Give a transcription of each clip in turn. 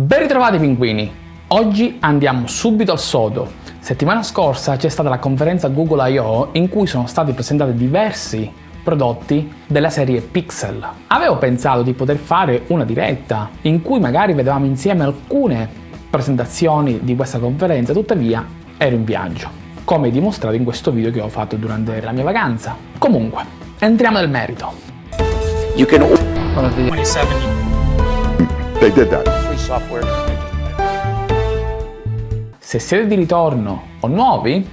Ben ritrovati pinguini! Oggi andiamo subito al sodo. Settimana scorsa c'è stata la conferenza Google I.O. in cui sono stati presentati diversi prodotti della serie Pixel. Avevo pensato di poter fare una diretta in cui magari vedevamo insieme alcune presentazioni di questa conferenza, tuttavia ero in viaggio, come dimostrato in questo video che ho fatto durante la mia vacanza. Comunque, entriamo nel merito. You can 27 They did that. free software. Se siete di ritorno o nuovi,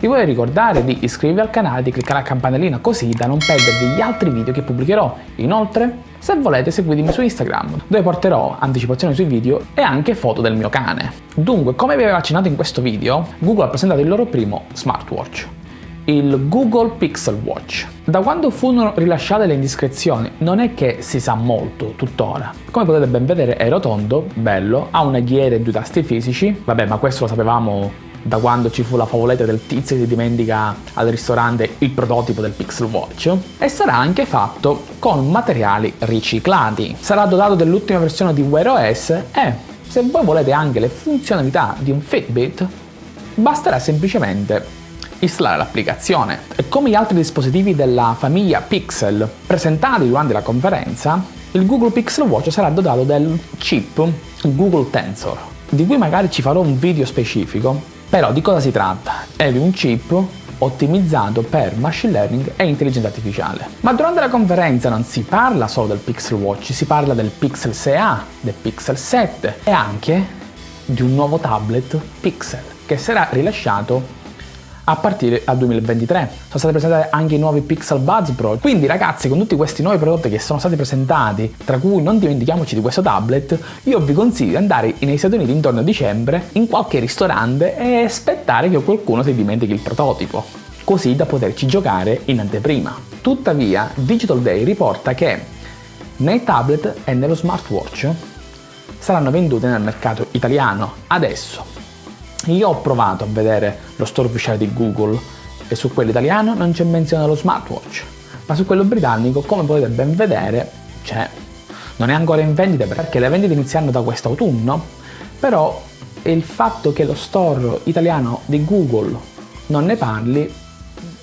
vi voglio ricordare di iscrivervi al canale e di cliccare la campanellina così da non perdervi gli altri video che pubblicherò. Inoltre, se volete seguitemi su Instagram, dove porterò anticipazioni sui video e anche foto del mio cane. Dunque, come vi avevo accennato in questo video, Google ha presentato il loro primo smartwatch, il Google Pixel Watch. Da quando furono rilasciate le indiscrezioni non è che si sa molto tuttora. Come potete ben vedere è rotondo, bello, ha una ghiera e due tasti fisici, vabbè ma questo lo sapevamo da quando ci fu la favoletta del tizio che si dimentica al ristorante il prototipo del Pixel Watch e sarà anche fatto con materiali riciclati. Sarà dotato dell'ultima versione di Wear OS e se voi volete anche le funzionalità di un Fitbit basterà semplicemente installare l'applicazione. Come gli altri dispositivi della famiglia Pixel presentati durante la conferenza, il Google Pixel Watch sarà dotato del chip Google Tensor, di cui magari ci farò un video specifico, però di cosa si tratta? È di un chip ottimizzato per machine learning e intelligenza artificiale. Ma durante la conferenza non si parla solo del Pixel Watch, si parla del Pixel 6a, del Pixel 7 e anche di un nuovo tablet Pixel che sarà rilasciato a partire dal 2023. Sono state presentate anche i nuovi Pixel Buds Pro. Quindi ragazzi, con tutti questi nuovi prodotti che sono stati presentati, tra cui non dimentichiamoci di questo tablet, io vi consiglio di andare negli Stati Uniti intorno a dicembre in qualche ristorante e aspettare che qualcuno si dimentichi il prototipo, così da poterci giocare in anteprima. Tuttavia, Digital Day riporta che nei tablet e nello smartwatch saranno vendute nel mercato italiano adesso io ho provato a vedere lo store ufficiale di Google e su quello italiano non c'è menzione dello smartwatch, ma su quello britannico, come potete ben vedere, c'è. Non è ancora in vendita perché le vendite iniziano da quest'autunno, però il fatto che lo store italiano di Google non ne parli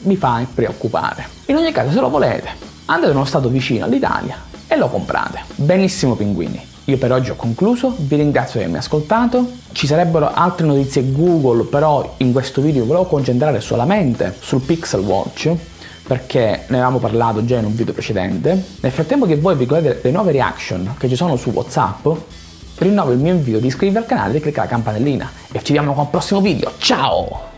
mi fa preoccupare. In ogni caso, se lo volete, andate in uno stato vicino all'Italia e lo comprate. Benissimo pinguini. Io per oggi ho concluso, vi ringrazio di avermi ascoltato, ci sarebbero altre notizie Google, però in questo video volevo concentrare solamente sul Pixel Watch, perché ne avevamo parlato già in un video precedente. Nel frattempo che voi vi godete le nuove reaction che ci sono su Whatsapp, rinnovo il mio invito di iscrivervi al canale e cliccare la campanellina. E ci vediamo con il prossimo video, ciao!